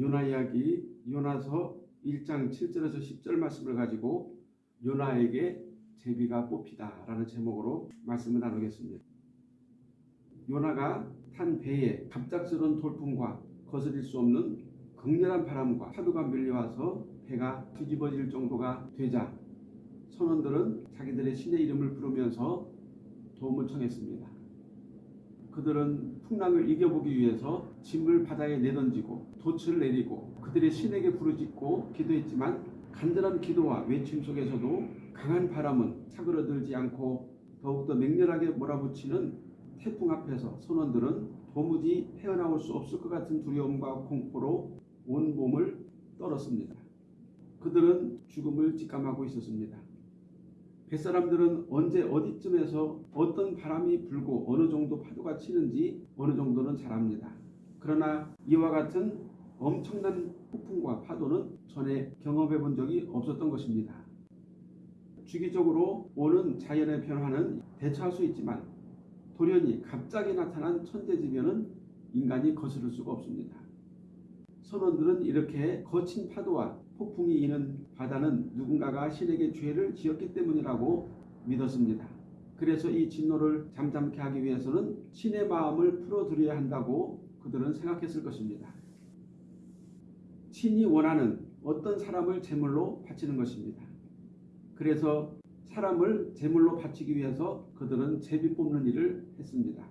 요나 이야기 요나서 1장 7절에서 10절 말씀을 가지고 요나에게 제비가 뽑히다 라는 제목으로 말씀을 나누겠습니다. 요나가 탄 배에 갑작스러운 돌풍과 거스릴 수 없는 극렬한 바람과 파도가 밀려와서 배가 뒤집어질 정도가 되자 선원들은 자기들의 신의 이름을 부르면서 도움을 청했습니다. 그들은 풍랑을 이겨보기 위해서 짐을 바다에 내던지고 돛을 내리고 그들의 신에게 부르짖고 기도했지만 간절한 기도와 외침 속에서도 강한 바람은 사그러들지 않고 더욱더 맹렬하게 몰아붙이는 태풍 앞에서 선원들은 도무지 헤어나올 수 없을 것 같은 두려움과 공포로 온 몸을 떨었습니다. 그들은 죽음을 직감하고 있었습니다. 뱃사람들은 언제 어디쯤에서 어떤 바람이 불고 어느 정도 파도가 치는지 어느 정도는 잘 압니다. 그러나 이와 같은 엄청난 폭풍과 파도는 전에 경험해 본 적이 없었던 것입니다. 주기적으로 오는 자연의 변화는 대처할 수 있지만 돌연히 갑자기 나타난 천재지변은 인간이 거스를 수가 없습니다. 선원들은 이렇게 거친 파도와 폭풍이 이는 바다는 누군가가 신에게 죄를 지었기 때문이라고 믿었습니다. 그래서 이 진노를 잠잠케 하기 위해서는 신의 마음을 풀어드려야 한다고 그들은 생각했을 것입니다. 신이 원하는 어떤 사람을 제물로 바치는 것입니다. 그래서 사람을 제물로 바치기 위해서 그들은 제비 뽑는 일을 했습니다.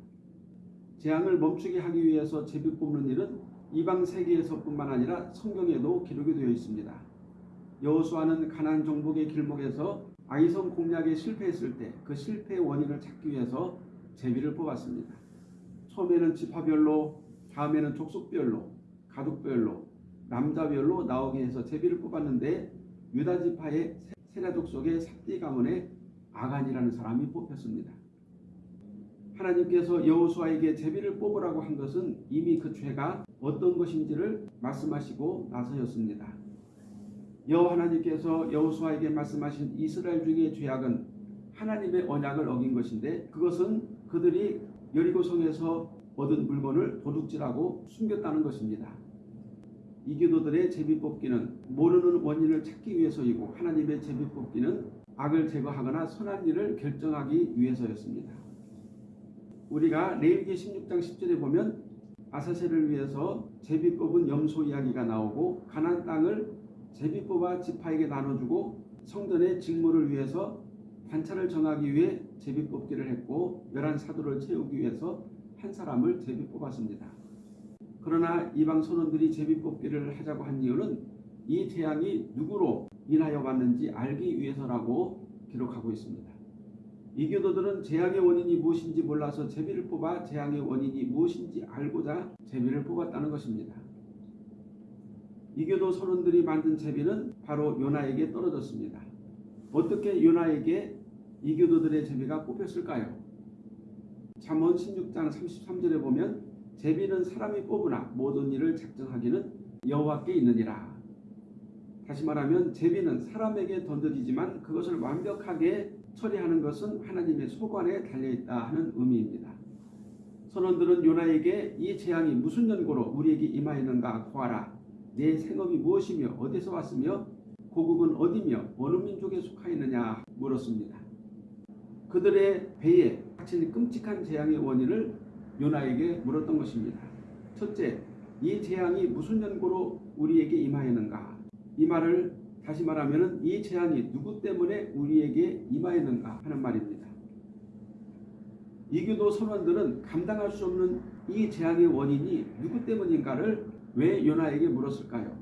재앙을 멈추게 하기 위해서 제비 뽑는 일은 이방 세계에서뿐만 아니라 성경에도 기록이 되어 있습니다. 여호수아는 가나안 정복의 길목에서 아이성 공략에 실패했을 때 그 실패의 원인을 찾기 위해서 제비를 뽑았습니다. 처음에는 지파별로, 다음에는 족속별로, 가족별로, 남자별로 나오게 해서 제비를 뽑았는데 유다 지파의 세라족 속의 삽디 가문의 아간이라는 사람이 뽑혔습니다. 하나님께서 여호수아에게 제비를 뽑으라고 한 것은 이미 그 죄가 어떤 것인지를 말씀하시고 나서였습니다. 여호와 하나님께서 여호수아에게 말씀하신 이스라엘 중의 죄악은 하나님의 언약을 어긴 것인데 그것은 그들이 여리고성에서 얻은 물건을 도둑질하고 숨겼다는 것입니다. 이교도들의 제비뽑기는 모르는 원인을 찾기 위해서이고 하나님의 제비뽑기는 악을 제거하거나 선한 일을 결정하기 위해서였습니다. 우리가 레위기 16장 10절에 보면 아사셀을 위해서 제비 뽑은 염소 이야기가 나오고 가난 땅을 제비 뽑아 지파에게 나눠주고 성전의 직무를 위해서 관찰을 정하기 위해 제비 뽑기를 했고 열한 사도를 채우기 위해서 한 사람을 제비 뽑았습니다. 그러나 이방 선원들이 제비 뽑기를 하자고 한 이유는 이 재앙이 누구로 인하여 왔는지 알기 위해서라고 기록하고 있습니다. 이교도들은 재앙의 원인이 무엇인지 몰라서 제비를 뽑아 재앙의 원인이 무엇인지 알고자 제비를 뽑았다는 것입니다. 이교도 선원들이 만든 제비는 바로 요나에게 떨어졌습니다. 어떻게 요나에게 이교도들의 제비가 뽑혔을까요? 잠언 16장 33절에 보면 제비는 사람이 뽑으나 모든 일을 작정하기는 여호와께 있느니라. 다시 말하면 제비는 사람에게 던져지지만 그것을 완벽하게 처리하는 것은 하나님의 소관에 달려있다 하는 의미입니다. 선원들은 요나에게 이 재앙이 무슨 연고로 우리에게 임하였는가 구하라. 내 생업이 무엇이며 어디서 왔으며 고국은 어디며 어느 민족에 속하였느냐 물었습니다. 그들의 배에 닥친 끔찍한 재앙의 원인을 요나에게 물었던 것입니다. 첫째, 이 재앙이 무슨 연고로 우리에게 임하였는가? 이 말을 다시 말하면 이 재앙이 누구 때문에 우리에게 임하였는가 하는 말입니다. 이교도 선원들은 감당할 수 없는 이 재앙의 원인이 누구 때문인가를 왜 요나에게 물었을까요?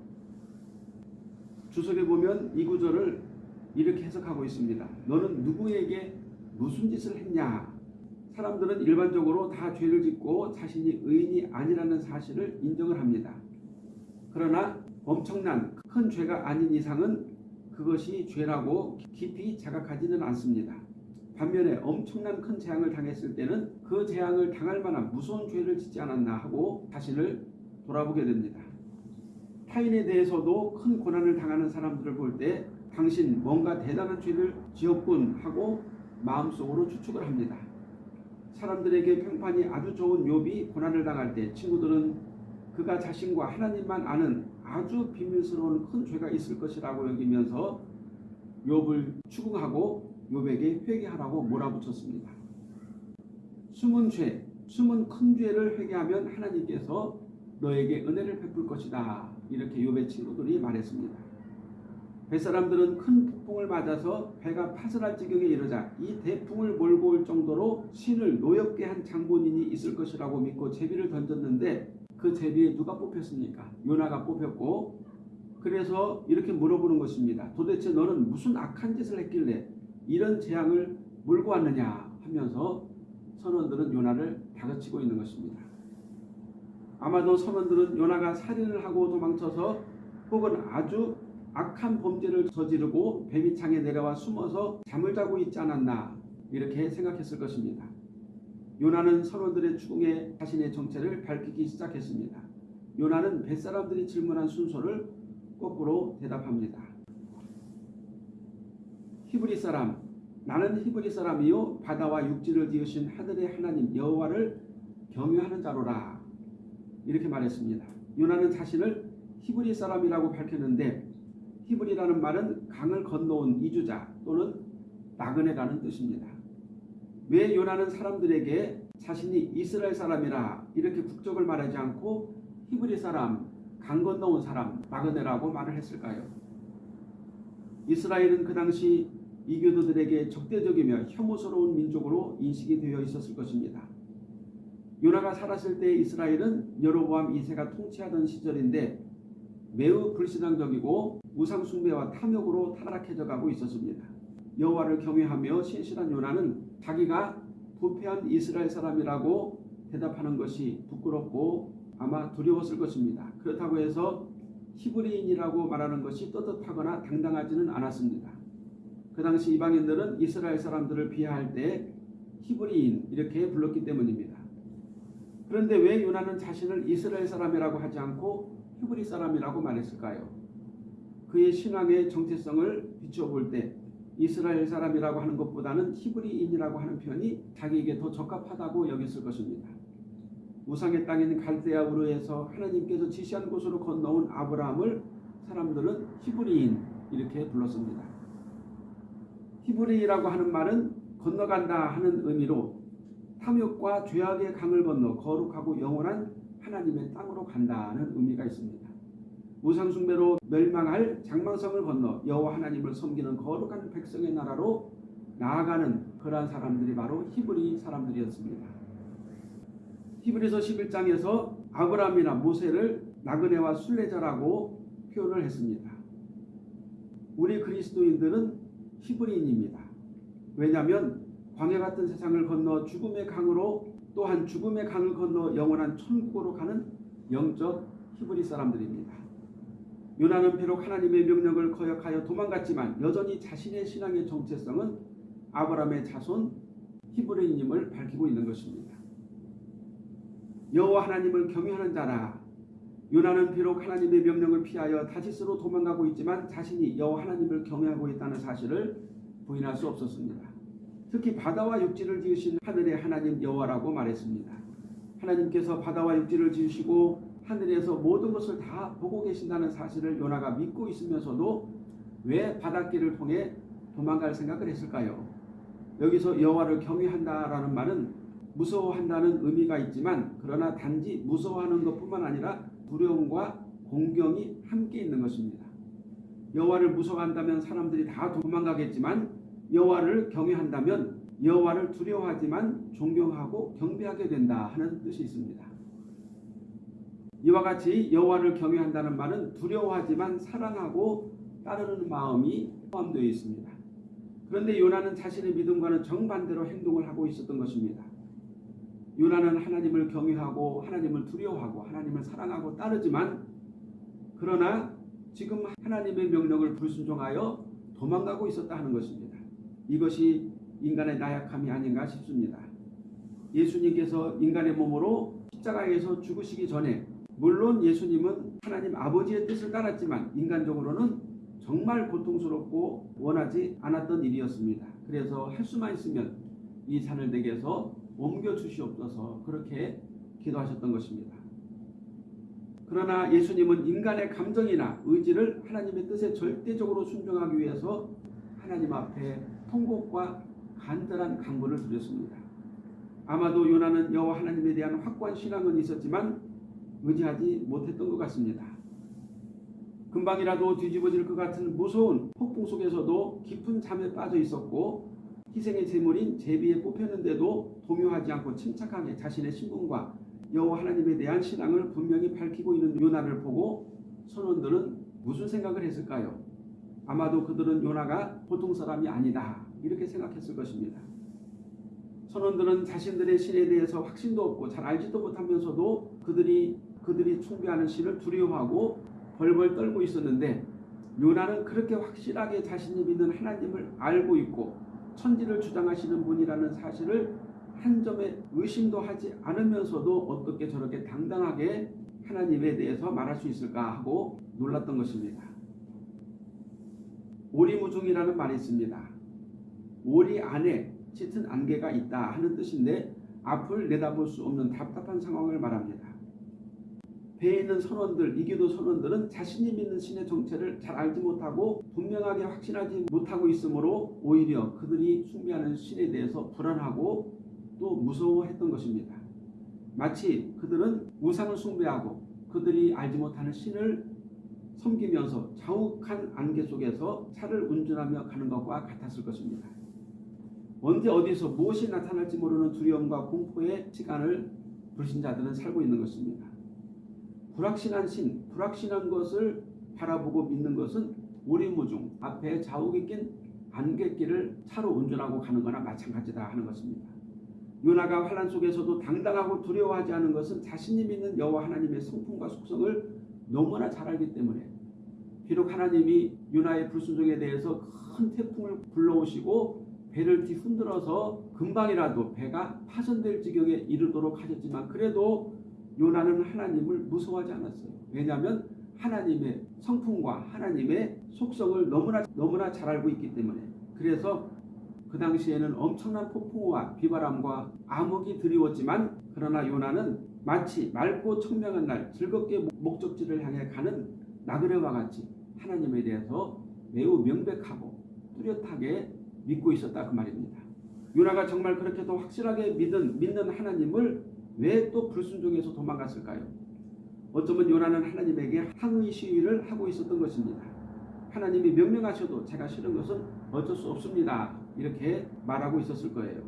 주석에 보면 이 구절을 이렇게 해석하고 있습니다. 너는 누구에게 무슨 짓을 했냐? 사람들은 일반적으로 다 죄를 짓고 자신이 의인이 아니라는 사실을 인정을 합니다. 그러나 엄청난 큰 죄가 아닌 이상은 그것이 죄라고 깊이 자각하지는 않습니다. 반면에 엄청난 큰 재앙을 당했을 때는 그 재앙을 당할 만한 무서운 죄를 짓지 않았나 하고 자신을 돌아보게 됩니다. 타인에 대해서도 큰 고난을 당하는 사람들을 볼 때 당신 뭔가 대단한 죄를 지었군 하고 마음속으로 추측을 합니다. 사람들에게 평판이 아주 좋은 욥이 고난을 당할 때 친구들은 그가 자신과 하나님만 아는 아주 비밀스러운 큰 죄가 있을 것이라고 여기면서 욥을 추궁하고 욥에게 회개하라고 몰아붙였습니다. 숨은 죄, 숨은 큰 죄를 회개하면 하나님께서 너에게 은혜를 베풀 것이다. 이렇게 욥의 친구들이 말했습니다. 뱃사람들은 큰 폭풍을 맞아서 배가 파설할 지경에 이르자 이 대풍을 몰고 올 정도로 신을 노엽게 한 장본인이 있을 것이라고 믿고 제비를 던졌는데 그 제비에 누가 뽑혔습니까? 요나가 뽑혔고 그래서 이렇게 물어보는 것입니다. 도대체 너는 무슨 악한 짓을 했길래 이런 재앙을 몰고 왔느냐 하면서 선원들은 요나를 다그치고 있는 것입니다. 아마도 선원들은 요나가 살인을 하고 도망쳐서 혹은 아주 악한 범죄를 저지르고 배비창에 내려와 숨어서 잠을 자고 있지 않았나 이렇게 생각했을 것입니다. 요나는 선원들의 추궁에 자신의 정체를 밝히기 시작했습니다. 요나는 뱃사람들이 질문한 순서를 거꾸로 대답합니다. 히브리 사람 나는 히브리 사람이요 바다와 육지를 지으신 하늘의 하나님 여호와를 경외하는 자로라 이렇게 말했습니다. 요나는 자신을 히브리 사람이라고 밝혔는데 히브리라는 말은 강을 건너온 이주자 또는 나그네라는 뜻입니다. 왜 요나는 사람들에게 자신이 이스라엘 사람이라 이렇게 국적을 말하지 않고 히브리 사람, 강 건너온 사람, 나그네라고 말을 했을까요? 이스라엘은 그 당시 이교도들에게 적대적이며 혐오스러운 민족으로 인식이 되어 있었을 것입니다. 요나가 살았을 때 이스라엘은 여로보암 2세가 통치하던 시절인데 매우 불신앙적이고 우상 숭배와 탐욕으로 타락해져 가고 있었습니다. 여호와를 경외하며 신실한 요나는 자기가 부패한 이스라엘 사람이라고 대답하는 것이 부끄럽고 아마 두려웠을 것입니다. 그렇다고 해서 히브리인이라고 말하는 것이 떳떳하거나 당당하지는 않았습니다. 그 당시 이방인들은 이스라엘 사람들을 비하할 때 히브리인 이렇게 불렀기 때문입니다. 그런데 왜 요나는 자신을 이스라엘 사람이라고 하지 않고 히브리 사람이라고 말했을까요? 그의 신앙의 정체성을 비춰볼 때 이스라엘 사람이라고 하는 것보다는 히브리인이라고 하는 표현이 자기에게 더 적합하다고 여겼을 것입니다. 우상의 땅인 갈대아 우르에서 하나님께서 지시한 곳으로 건너온 아브라함을 사람들은 히브리인 이렇게 불렀습니다. 히브리라고 하는 말은 건너간다 하는 의미로 탐욕과 죄악의 강을 건너 거룩하고 영원한 하나님의 땅으로 간다는 의미가 있습니다. 우상숭배로 멸망할 장망성을 건너 여호와 하나님을 섬기는 거룩한 백성의 나라로 나아가는 그러한 사람들이 바로 히브리 사람들이었습니다. 히브리서 11장에서 아브라함이나 모세를 나그네와 순례자라고 표현을 했습니다. 우리 그리스도인들은 히브리인입니다. 왜냐하면 광야 같은 세상을 건너 죽음의 강으로 또한 죽음의 강을 건너 영원한 천국으로 가는 영적 히브리 사람들입니다. 요나는 비록 하나님의 명령을 거역하여 도망갔지만 여전히 자신의 신앙의 정체성은 아브라함의 자손 히브리인임을 밝히고 있는 것입니다. 여호와 하나님을 경외하는 자라 요나는 비록 하나님의 명령을 피하여 다시스로 도망가고 있지만 자신이 여호와 하나님을 경외하고 있다는 사실을 부인할 수 없었습니다. 특히 바다와 육지를 지으신 하늘의 하나님 여호와라고 말했습니다. 하나님께서 바다와 육지를 지으시고 하늘에서 모든 것을 다 보고 계신다는 사실을 요나가 믿고 있으면서도 왜 바닷길을 통해 도망갈 생각을 했을까요? 여기서 여호와를 경외한다라는 말은 무서워한다는 의미가 있지만 그러나 단지 무서워하는 것뿐만 아니라 두려움과 공경이 함께 있는 것입니다. 여호와를 무서워한다면 사람들이 다 도망가겠지만 여호와를 경외한다면 여호와를 두려워하지만 존경하고 경배하게 된다 하는 뜻이 있습니다. 이와 같이 여호와를 경외한다는 말은 두려워하지만 사랑하고 따르는 마음이 포함되어 있습니다. 그런데 요나는 자신의 믿음과는 정반대로 행동을 하고 있었던 것입니다. 요나는 하나님을 경외하고 하나님을 두려워하고 하나님을 사랑하고 따르지만 그러나 지금 하나님의 명령을 불순종하여 도망가고 있었다 하는 것입니다. 이것이 인간의 나약함이 아닌가 싶습니다. 예수님께서 인간의 몸으로 십자가에서 죽으시기 전에 물론 예수님은 하나님 아버지의 뜻을 따랐지만 인간적으로는 정말 고통스럽고 원하지 않았던 일이었습니다. 그래서 할 수만 있으면 이 산을 내게서 옮겨 주시옵소서 그렇게 기도하셨던 것입니다. 그러나 예수님은 인간의 감정이나 의지를 하나님의 뜻에 절대적으로 순종하기 위해서 하나님 앞에 통곡과 간절한 강구를 드렸습니다. 아마도 요나는 여호와 하나님에 대한 확고한 신앙은 있었지만 의지하지 못했던 것 같습니다. 금방이라도 뒤집어질 것 같은 무서운 폭풍 속에서도 깊은 잠에 빠져 있었고 희생의 제물인 제비에 뽑혔는데도 동요하지 않고 침착하게 자신의 신분과 여호와 하나님에 대한 신앙을 분명히 밝히고 있는 요나를 보고 선원들은 무슨 생각을 했을까요? 아마도 그들은 요나가 보통 사람이 아니다 이렇게 생각했을 것입니다. 선원들은 자신들의 신에 대해서 확신도 없고 잘 알지도 못하면서도 그들이 그들이 숭배하는 신을 두려워하고 벌벌 떨고 있었는데 요나는 그렇게 확실하게 자신이 믿는 하나님을 알고 있고 천지를 주장하시는 분이라는 사실을 한 점의 의심도 하지 않으면서도 어떻게 저렇게 당당하게 하나님에 대해서 말할 수 있을까 하고 놀랐던 것입니다. 오리무중이라는 말이 있습니다. 오리 안에 짙은 안개가 있다 하는 뜻인데 앞을 내다볼 수 없는 답답한 상황을 말합니다. 배에 있는 선원들, 이기도 선원들은 자신이 믿는 신의 정체를 잘 알지 못하고 분명하게 확신하지 못하고 있으므로 오히려 그들이 숭배하는 신에 대해서 불안하고 또 무서워했던 것입니다. 마치 그들은 우상을 숭배하고 그들이 알지 못하는 신을 섬기면서 자욱한 안개 속에서 차를 운전하며 가는 것과 같았을 것입니다. 언제 어디서 무엇이 나타날지 모르는 두려움과 공포의 시간을 불신자들은 살고 있는 것입니다. 불확신한 신, 불확신한 것을 바라보고 믿는 것은 오리무중 앞에 자욱이 낀 안갯길을 차로 운전하고 가는 거나 마찬가지다 하는 것입니다. 요나가 환란 속에서도 당당하고 두려워하지 않은 것은 자신이 믿는 여호와 하나님의 성품과 속성을 너무나 잘 알기 때문에 비록 하나님이 요나의 불순종에 대해서 큰 태풍을 불러오시고 배를 뒤흔들어서 금방이라도 배가 파손될 지경에 이르도록 하셨지만 그래도 요나는 하나님을 무서워하지 않았어요. 왜냐하면 하나님의 성품과 하나님의 속성을 너무나 너무나 잘 알고 있기 때문에 그래서 그 당시에는 엄청난 폭풍우와 비바람과 암흑이 드리웠지만 그러나 요나는 마치 맑고 청명한 날 즐겁게 목적지를 향해 가는 나그네와 같이 하나님에 대해서 매우 명백하고 뚜렷하게 믿고 있었다 그 말입니다. 요나가 정말 그렇게도 확실하게 믿은 믿는 하나님을 왜 또 불순종해서 도망갔을까요? 어쩌면 요나는 하나님에게 항의 시위를 하고 있었던 것입니다. 하나님이 명령하셔도 제가 싫은 것은 어쩔 수 없습니다. 이렇게 말하고 있었을 거예요.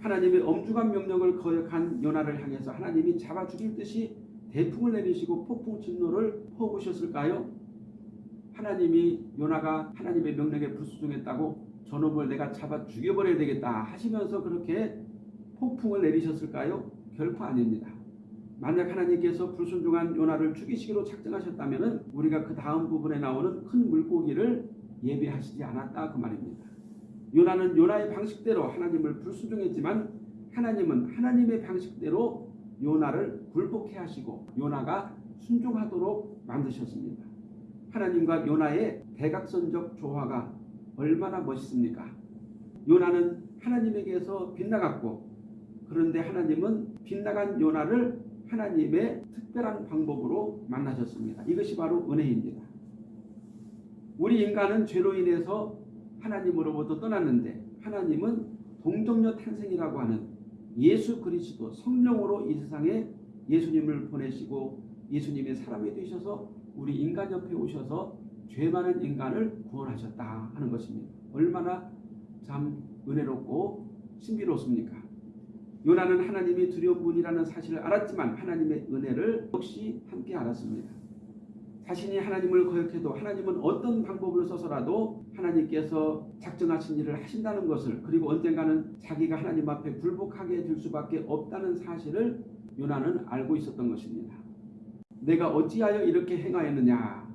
하나님의 엄중한 명령을 거역한 요나를 향해서 하나님이 잡아 죽일 듯이 대풍을 내리시고 폭풍 진노를 퍼부으셨을까요? 하나님이 요나가 하나님의 명령에 불순종했다고 저놈을 내가 잡아 죽여버려야 되겠다 하시면서 그렇게 폭풍을 내리셨을까요? 결코 아닙니다. 만약 하나님께서 불순종한 요나를 죽이시기로 작정하셨다면 우리가 그 다음 부분에 나오는 큰 물고기를 예비하시지 않았다 그 말입니다. 요나는 요나의 방식대로 하나님을 불순종했지만 하나님은 하나님의 방식대로 요나를 굴복해 하시고 요나가 순종하도록 만드셨습니다. 하나님과 요나의 대각선적 조화가 얼마나 멋있습니까? 요나는 하나님에게서 빗나갔고 그런데 하나님은 빗나간 요나를 하나님의 특별한 방법으로 만나셨습니다. 이것이 바로 은혜입니다. 우리 인간은 죄로 인해서 하나님으로부터 떠났는데 하나님은 동정녀 탄생이라고 하는 예수 그리스도 성령으로 이 세상에 예수님을 보내시고 예수님의 사람이 되셔서 우리 인간 옆에 오셔서 죄 많은 인간을 구원하셨다 하는 것입니다. 얼마나 참 은혜롭고 신비롭습니까? 요나는 하나님이 두려운 분이라는 사실을 알았지만 하나님의 은혜를 역시 함께 알았습니다. 자신이 하나님을 거역해도 하나님은 어떤 방법을 써서라도 하나님께서 작정하신 일을 하신다는 것을 그리고 언젠가는 자기가 하나님 앞에 굴복하게 될 수밖에 없다는 사실을 요나는 알고 있었던 것입니다. 내가 어찌하여 이렇게 행하였느냐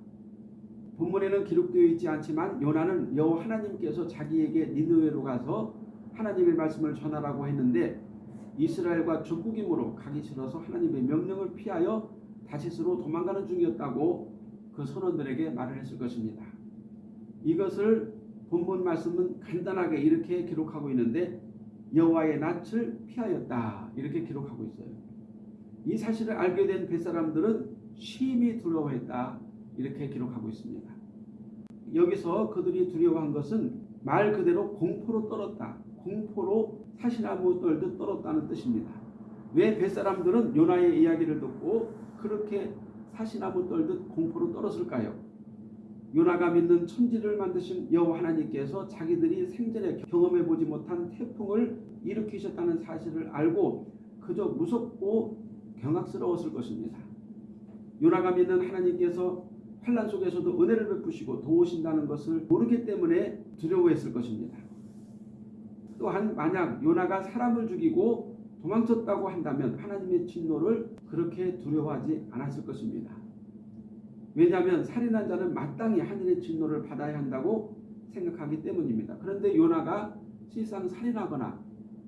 본문에는 기록되어 있지 않지만 요나는 여호와 하나님께서 자기에게 니느웨로 가서 하나님의 말씀을 전하라고 했는데 이스라엘과 적국임으로 가기 싫어서 하나님의 명령을 피하여 다시스로 도망가는 중이었다고 그 선원들에게 말을 했을 것입니다. 이것을 본문 말씀은 간단하게 이렇게 기록하고 있는데 여호와의 낯을 피하였다 이렇게 기록하고 있어요. 이 사실을 알게 된 뱃사람들은 심히 두려워했다 이렇게 기록하고 있습니다. 여기서 그들이 두려워한 것은 말 그대로 공포로 떨었다. 공포로 사시나무 떨듯 떨었다는 뜻입니다. 왜 뱃사람들은 요나의 이야기를 듣고 그렇게 사시나무 떨듯 공포로 떨었을까요? 요나가 믿는 천지를 만드신 여호와 하나님께서 자기들이 생전에 경험해 보지 못한 태풍을 일으키셨다는 사실을 알고 그저 무섭고 경악스러웠을 것입니다. 요나가 믿는 하나님께서 환란 속에서도 은혜를 베푸시고 도우신다는 것을 모르기 때문에 두려워했을 것입니다. 또한 만약 요나가 사람을 죽이고 도망쳤다고 한다면 하나님의 진노를 그렇게 두려워하지 않았을 것입니다. 왜냐하면 살인한 자는 마땅히 하늘의 진노를 받아야 한다고 생각하기 때문입니다. 그런데 요나가 실상 살인하거나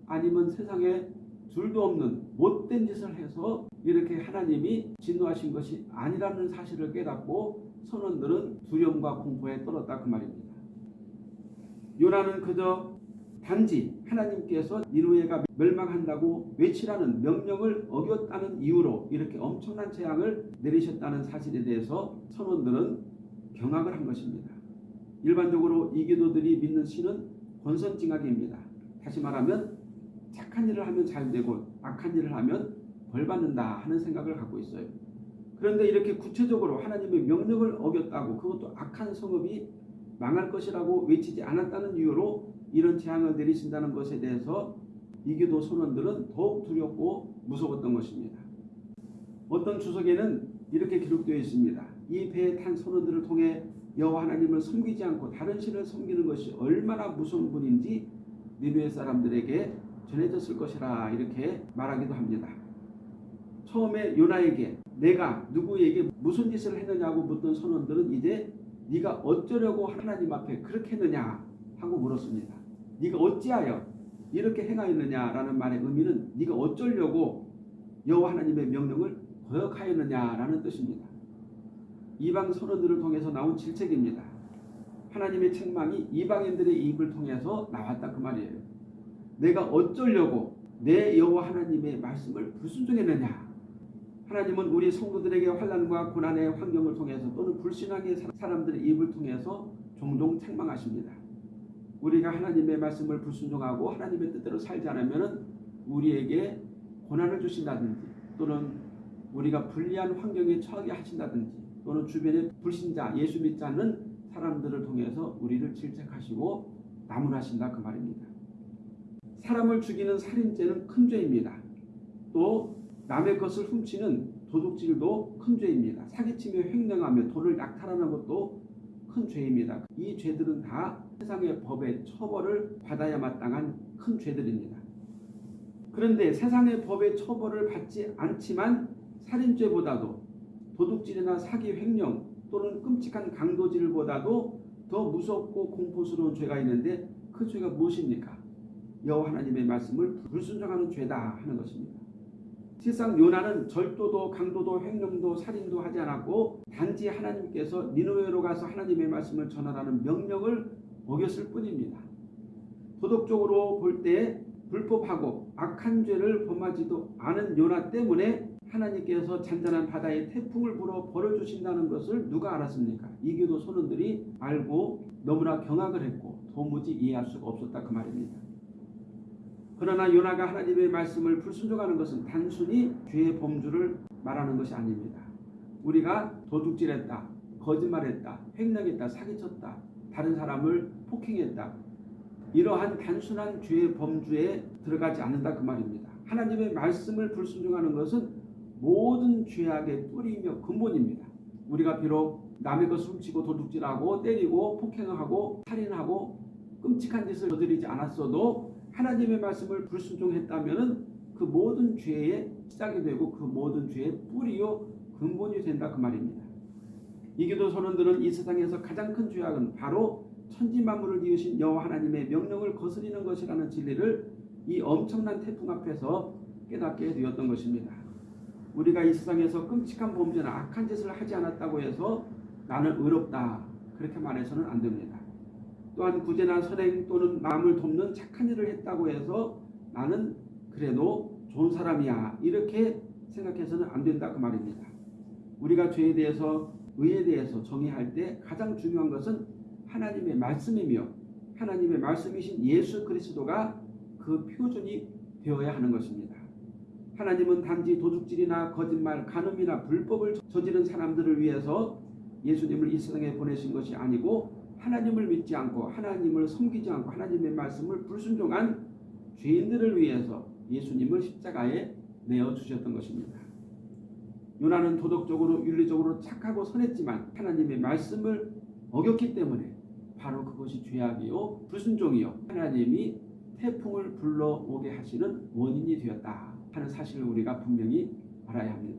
아니면 세상에 둘도 없는 못된 짓을 해서 이렇게 하나님이 진노하신 것이 아니라는 사실을 깨닫고 선원들은 두려움과 공포에 떨었다 그 말입니다. 요나는 그저 단지 하나님께서 니누에가 멸망한다고 외치라는 명령을 어겼다는 이유로 이렇게 엄청난 재앙을 내리셨다는 사실에 대해서 선원들은 경악을 한 것입니다. 일반적으로 이교도들이 믿는 신은 권선징악입니다. 다시 말하면 착한 일을 하면 잘 되고 악한 일을 하면 벌 받는다 하는 생각을 갖고 있어요. 그런데 이렇게 구체적으로 하나님의 명령을 어겼다고 그것도 악한 성읍이 망할 것이라고 외치지 않았다는 이유로 이런 재앙을 내리신다는 것에 대해서 이교도 선원들은 더욱 두렵고 무서웠던 것입니다. 어떤 주석에는 이렇게 기록되어 있습니다. 이 배에 탄 선원들을 통해 여호와 하나님을 섬기지 않고 다른 신을 섬기는 것이 얼마나 무서운 분인지 니누의 사람들에게 전해졌을 것이라 이렇게 말하기도 합니다. 처음에 요나에게 내가 누구에게 무슨 짓을 했느냐고 묻던 선원들은 이제 네가 어쩌려고 하나님 앞에 그렇게 했느냐 하고 물었습니다. 네가 어찌하여 이렇게 행하였느냐라는 말의 의미는 네가 어쩌려고 여호와 하나님의 명령을 거역하였느냐라는 뜻입니다. 이방 선원들을 통해서 나온 질책입니다. 하나님의 책망이 이방인들의 입을 통해서 나왔다 그 말이에요. 내가 어쩌려고 내 여호와 하나님의 말씀을 불순종했느냐? 하나님은 우리 성도들에게 환란과 고난의 환경을 통해서 또는 불신앙의 사람들의 입을 통해서 종종 책망하십니다. 우리가 하나님의 말씀을 불순종하고 하나님의 뜻대로 살지 않으면 우리에게 고난을 주신다든지 또는 우리가 불리한 환경에 처하게 하신다든지 또는 주변의 불신자 예수 믿지 않는 사람들을 통해서 우리를 질책하시고 나무라신다 그 말입니다. 사람을 죽이는 살인죄는 큰 죄입니다. 또 남의 것을 훔치는 도둑질도 큰 죄입니다. 사기치며 횡령하며 돈을 약탈하는 것도 큰 죄입니다. 이 죄들은 다 세상의 법의 처벌을 받아야 마땅한 큰 죄들입니다. 그런데 세상의 법의 처벌을 받지 않지만 살인죄보다도 도둑질이나 사기 횡령 또는 끔찍한 강도질보다도 더 무섭고 공포스러운 죄가 있는데 그 죄가 무엇입니까? 여호와 하나님의 말씀을 불순종하는 죄다 하는 것입니다. 실상 요나는 절도도 강도도 횡령도 살인도 하지 않았고 단지 하나님께서 니누웨로 가서 하나님의 말씀을 전하라는 명령을 어겼을 뿐입니다. 도덕적으로 볼 때 불법하고 악한 죄를 범하지도 않은 요나 때문에 하나님께서 잔잔한 바다에 태풍을 불어 벌어 주신다는 것을 누가 알았습니까? 이교도 선원들이 알고 너무나 경악을 했고 도무지 이해할 수가 없었다 그 말입니다. 그러나 요나가 하나님의 말씀을 불순종하는 것은 단순히 죄의 범주를 말하는 것이 아닙니다. 우리가 도둑질했다, 거짓말했다, 횡령했다, 사기쳤다, 다른 사람을 폭행했다. 이러한 단순한 죄의 범주에 들어가지 않는다 그 말입니다. 하나님의 말씀을 불순종하는 것은 모든 죄악의 뿌리며 근본입니다. 우리가 비록 남의 것을 훔치고 도둑질하고 때리고 폭행하고 살인하고 끔찍한 짓을 저지르지 않았어도 하나님의 말씀을 불순종했다면 그 모든 죄의 시작이 되고 그 모든 죄의 뿌리요 근본이 된다 그 말입니다. 이교도 선원들은 이 세상에서 가장 큰 죄악은 바로 천지 만물을 지으신 여호와 하나님의 명령을 거스리는 것이라는 진리를 이 엄청난 태풍 앞에서 깨닫게 되었던 것입니다. 우리가 이 세상에서 끔찍한 범죄나 악한 짓을 하지 않았다고 해서 나는 의롭다 그렇게 말해서는 안 됩니다. 또한 구제나 선행 또는 남을 돕는 착한 일을 했다고 해서 나는 그래도 좋은 사람이야 이렇게 생각해서는 안 된다 그 말입니다. 우리가 죄에 대해서 의에 대해서 정의할 때 가장 중요한 것은 하나님의 말씀이며 하나님의 말씀이신 예수 그리스도가 그 표준이 되어야 하는 것입니다. 하나님은 단지 도둑질이나 거짓말, 간음이나 불법을 저지른 사람들을 위해서 예수님을 이 세상에 보내신 것이 아니고 하나님을 믿지 않고 하나님을 섬기지 않고 하나님의 말씀을 불순종한 죄인들을 위해서 예수님을 십자가에 내어 주셨던 것입니다. 요나는 도덕적으로 윤리적으로 착하고 선했지만 하나님의 말씀을 어겼기 때문에 바로 그것이 죄악이요 불순종이요 하나님이 태풍을 불러오게 하시는 원인이 되었다 하는 사실을 우리가 분명히 알아야 합니다.